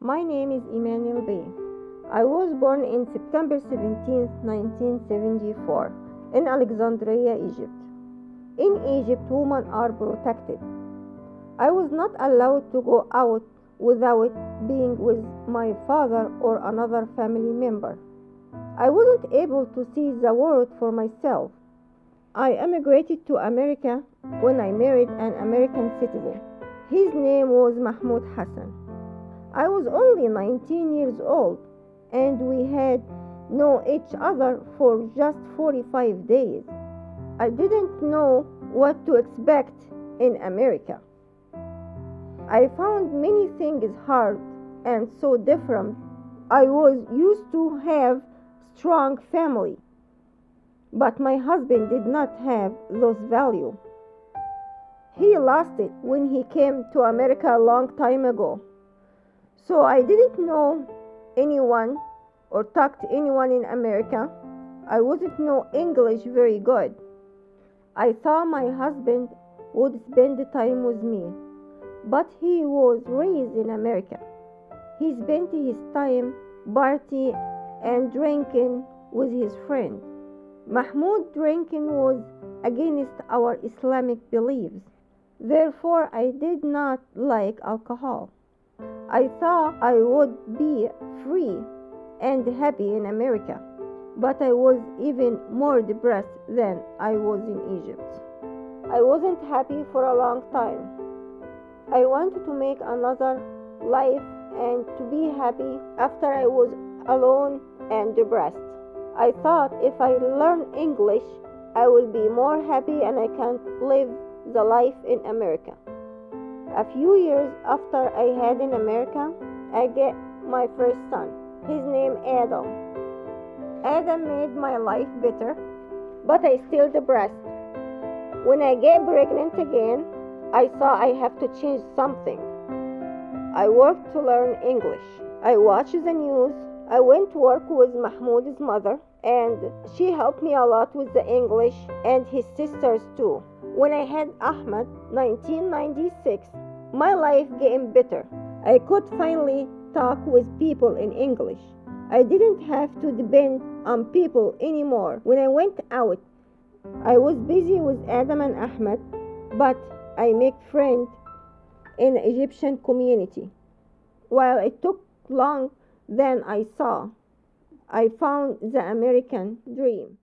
My name is Emmanuel Bey. I was born in September 17, 1974, in Alexandria, Egypt. In Egypt, women are protected. I was not allowed to go out without being with my father or another family member. I wasn't able to see the world for myself. I emigrated to America when I married an American citizen. His name was Mahmoud Hassan. I was only 19 years old and we had known each other for just 45 days. I didn't know what to expect in America. I found many things hard and so different. I was used to have strong family, but my husband did not have those values. He lost it when he came to America a long time ago. So I didn't know anyone or talk to anyone in America. I wouldn't know English very good. I thought my husband would spend the time with me, but he was raised in America. He spent his time partying and drinking with his friends. Mahmoud drinking was against our Islamic beliefs. Therefore, I did not like alcohol. I thought I would be free and happy in America, but I was even more depressed than I was in Egypt. I wasn't happy for a long time. I wanted to make another life and to be happy after I was alone and depressed. I thought if I learn English, I will be more happy and I can live the life in America. A few years after I had in America, I get my first son. His name Adam. Adam made my life better, but I still depressed. When I get pregnant again, I saw I have to change something. I worked to learn English. I watched the news. I went to work with Mahmoud's mother, and she helped me a lot with the English and his sisters too. When I had Ahmed, 1996, my life getting better. I could finally talk with people in English. I didn't have to depend on people anymore. When I went out, I was busy with Adam and Ahmed, but I made friends in Egyptian community. While it took long than I saw, I found the American dream.